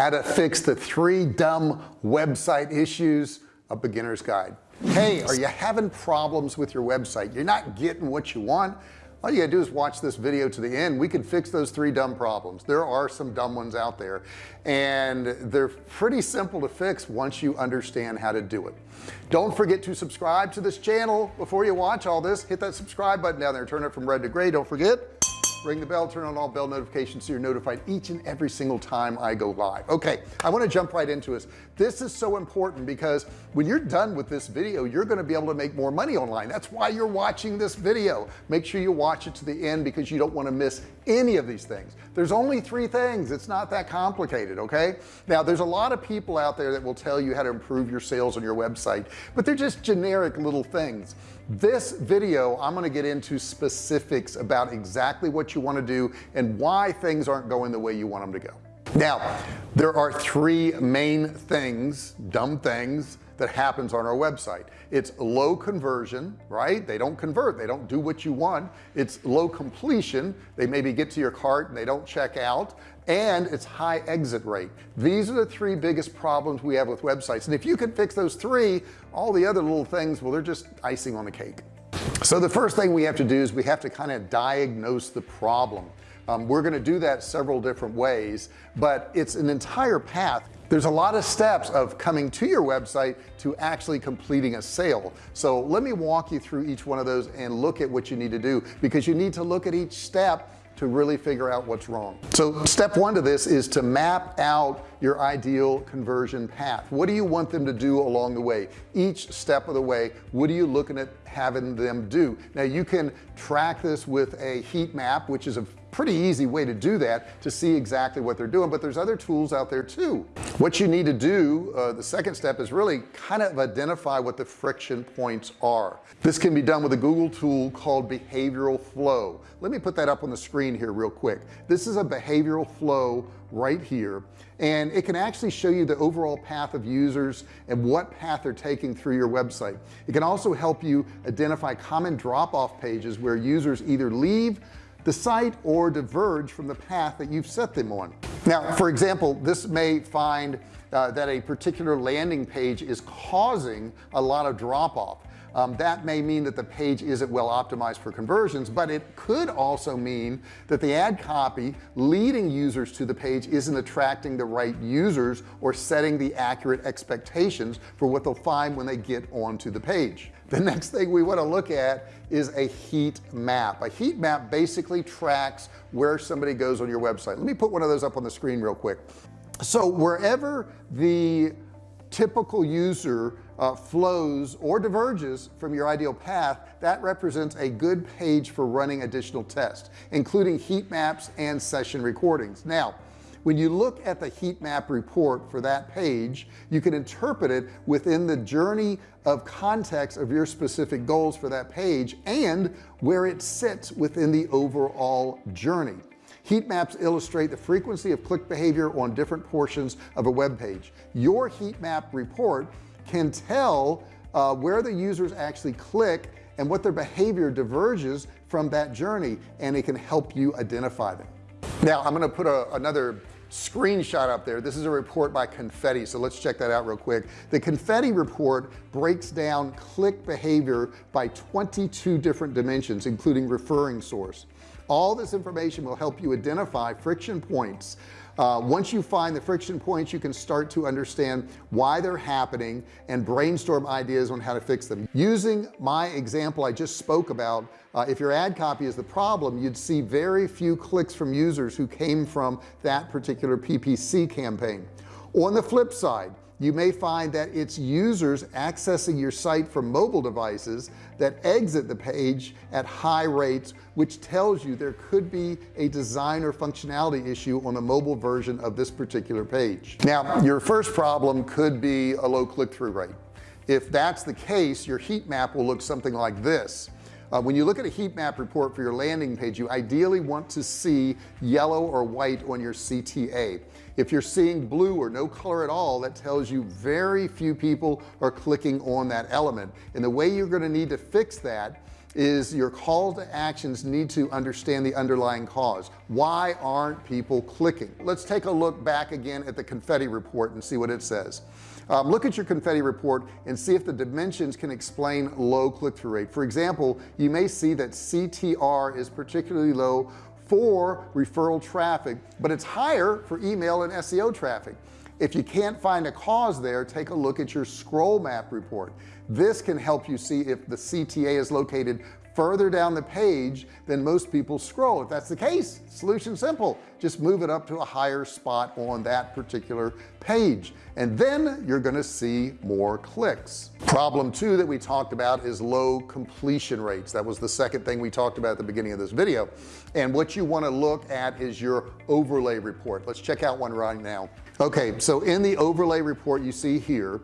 how to fix the three dumb website issues a beginner's guide. Hey are you having problems with your website? You're not getting what you want. All you gotta do is watch this video to the end. We can fix those three dumb problems. There are some dumb ones out there and they're pretty simple to fix once you understand how to do it. Don't forget to subscribe to this channel. Before you watch all this hit that subscribe button down there. Turn it from red to gray. Don't forget ring the bell turn on all bell notifications so you're notified each and every single time I go live. Okay I want to jump right into this. This is so important because when you're done with this video you're going to be able to make more money online. That's why you're watching this video. Make sure you watch it to the end because you don't want to miss any of these things. There's only three things. It's not that complicated okay? Now there's a lot of people out there that will tell you how to improve your sales on your website but they're just generic little things this video I'm going to get into specifics about exactly what you want to do and why things aren't going the way you want them to go. Now there are three main things dumb things that happens on our website. It's low conversion right? They don't convert. They don't do what you want. It's low completion. They maybe get to your cart and they don't check out and it's high exit rate. These are the three biggest problems we have with websites. And if you can fix those three all the other little things well they're just icing on the cake. So the first thing we have to do is we have to kind of diagnose the problem. Um, we're going to do that several different ways but it's an entire path. There's a lot of steps of coming to your website to actually completing a sale. So let me walk you through each one of those and look at what you need to do because you need to look at each step to really figure out what's wrong. So step one to this is to map out your ideal conversion path. What do you want them to do along the way? Each step of the way what are you looking at having them do? Now you can track this with a heat map which is a pretty easy way to do that to see exactly what they're doing but there's other tools out there too what you need to do uh, the second step is really kind of identify what the friction points are. This can be done with a Google tool called behavioral flow. Let me put that up on the screen here real quick. This is a behavioral flow right here and it can actually show you the overall path of users and what path they're taking through your website. It can also help you identify common drop-off pages where users either leave the site or diverge from the path that you've set them on. Now for example this may find uh, that a particular landing page is causing a lot of drop-off. Um, that may mean that the page isn't well optimized for conversions but it could also mean that the ad copy leading users to the page isn't attracting the right users or setting the accurate expectations for what they'll find when they get onto the page the next thing we want to look at is a heat map. A heat map basically tracks where somebody goes on your website. Let me put one of those up on the screen real quick. So wherever the typical user uh, flows or diverges from your ideal path that represents a good page for running additional tests including heat maps and session recordings. Now when you look at the heat map report for that page you can interpret it within the journey of context of your specific goals for that page and where it sits within the overall journey. Heat maps illustrate the frequency of click behavior on different portions of a web page. Your heat map report can tell uh, where the users actually click and what their behavior diverges from that journey and it can help you identify them now I'm going to put a, another screenshot up there. This is a report by confetti so let's check that out real quick. The confetti report breaks down click behavior by 22 different dimensions including referring source. All this information will help you identify friction points uh, once you find the friction points you can start to understand why they're happening and brainstorm ideas on how to fix them. Using my example I just spoke about uh, if your ad copy is the problem you'd see very few clicks from users who came from that particular PPC campaign. On the flip side you may find that it's users accessing your site from mobile devices that exit the page at high rates which tells you there could be a design or functionality issue on the mobile version of this particular page. Now your first problem could be a low click-through rate. If that's the case your heat map will look something like this uh, when you look at a heat map report for your landing page you ideally want to see yellow or white on your CTA if you're seeing blue or no color at all that tells you very few people are clicking on that element. And the way you're going to need to fix that is your call to actions need to understand the underlying cause. Why aren't people clicking? Let's take a look back again at the confetti report and see what it says um, look at your confetti report and see if the dimensions can explain low click-through rate. For example you may see that CTR is particularly low for referral traffic but it's higher for email and SEO traffic. If you can't find a cause there take a look at your scroll map report. This can help you see if the CTA is located further down the page than most people scroll. If that's the case solution simple. Just move it up to a higher spot on that particular page. And then you're going to see more clicks. Problem two that we talked about is low completion rates. That was the second thing we talked about at the beginning of this video. And what you want to look at is your overlay report. Let's check out one right now. Okay so in the overlay report you see here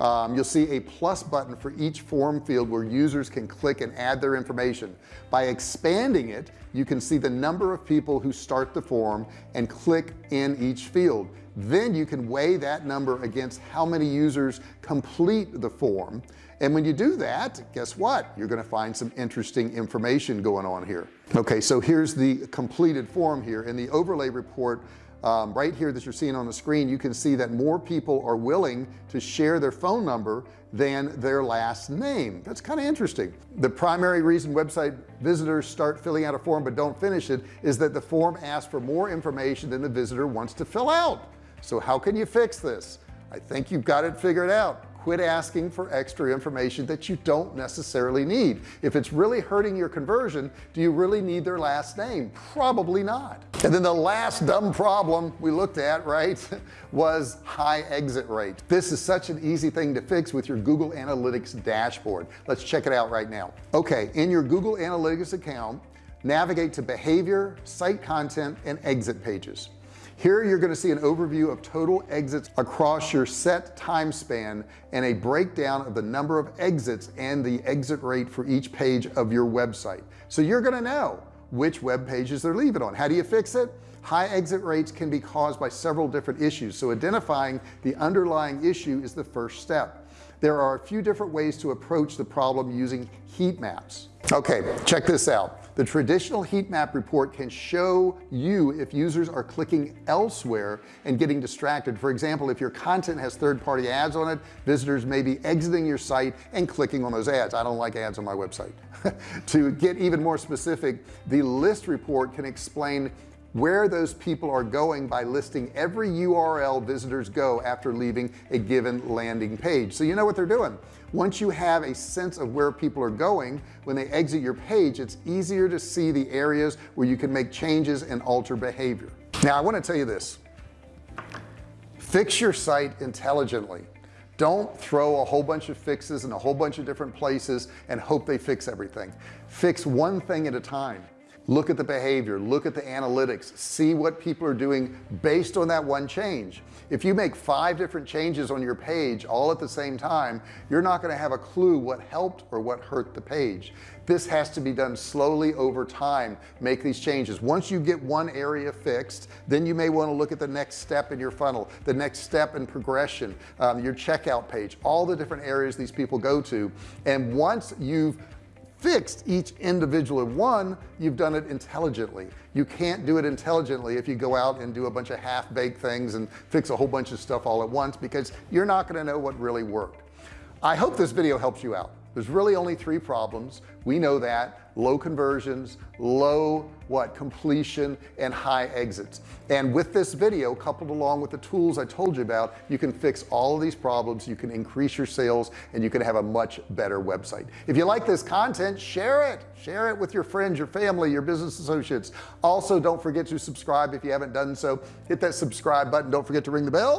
um, you'll see a plus button for each form field where users can click and add their information. By expanding it you can see the number of people who start the form and click in each field. Then you can weigh that number against how many users complete the form. And when you do that guess what? You're going to find some interesting information going on here. Okay so here's the completed form here in the overlay report um, right here that you're seeing on the screen you can see that more people are willing to share their phone number than their last name. That's kind of interesting. The primary reason website visitors start filling out a form but don't finish it is that the form asks for more information than the visitor wants to fill out. So how can you fix this? I think you've got it figured out quit asking for extra information that you don't necessarily need. If it's really hurting your conversion do you really need their last name? Probably not. And then the last dumb problem we looked at right was high exit rate. This is such an easy thing to fix with your Google Analytics dashboard. Let's check it out right now. Okay in your Google Analytics account navigate to behavior site content and exit pages here you're going to see an overview of total exits across your set time span and a breakdown of the number of exits and the exit rate for each page of your website. So you're going to know which web pages they're leaving on. How do you fix it? High exit rates can be caused by several different issues. So identifying the underlying issue is the first step. There are a few different ways to approach the problem using heat maps. Okay check this out the traditional heat map report can show you if users are clicking elsewhere and getting distracted. For example if your content has third-party ads on it visitors may be exiting your site and clicking on those ads. I don't like ads on my website. To get even more specific the list report can explain where those people are going by listing every URL visitors go after leaving a given landing page. So you know what they're doing? Once you have a sense of where people are going when they exit your page it's easier to see the areas where you can make changes and alter behavior. Now I want to tell you this. Fix your site intelligently. Don't throw a whole bunch of fixes in a whole bunch of different places and hope they fix everything. Fix one thing at a time look at the behavior. Look at the analytics. See what people are doing based on that one change. If you make five different changes on your page all at the same time you're not going to have a clue what helped or what hurt the page. This has to be done slowly over time. Make these changes. Once you get one area fixed then you may want to look at the next step in your funnel the next step in progression um, your checkout page all the different areas these people go to. And once you've fixed each individual one you've done it intelligently. You can't do it intelligently if you go out and do a bunch of half-baked things and fix a whole bunch of stuff all at once because you're not going to know what really worked. I hope this video helps you out there's really only three problems. We know that. Low conversions low what completion and high exits. And with this video coupled along with the tools I told you about you can fix all of these problems you can increase your sales and you can have a much better website. If you like this content share it. Share it with your friends your family your business associates. Also don't forget to subscribe if you haven't done so. Hit that subscribe button. Don't forget to ring the bell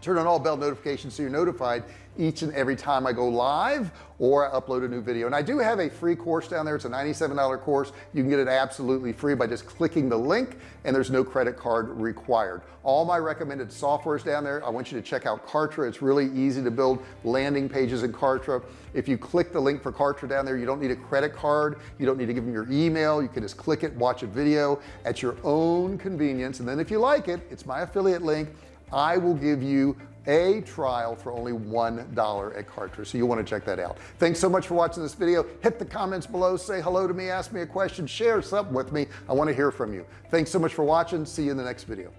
turn on all bell notifications so you're notified each and every time I go live or I upload a new video. And I do have a free course down there. It's a $97 course. You can get it absolutely free by just clicking the link and there's no credit card required. All my recommended softwares down there. I want you to check out Kartra. It's really easy to build landing pages in Kartra. If you click the link for Kartra down there you don't need a credit card. You don't need to give them your email. You can just click it watch a video at your own convenience. And then if you like it it's my affiliate link I will give you a trial for only one dollar at Kartra so you want to check that out. Thanks so much for watching this video. Hit the comments below. Say hello to me. Ask me a question. Share something with me. I want to hear from you. Thanks so much for watching. See you in the next video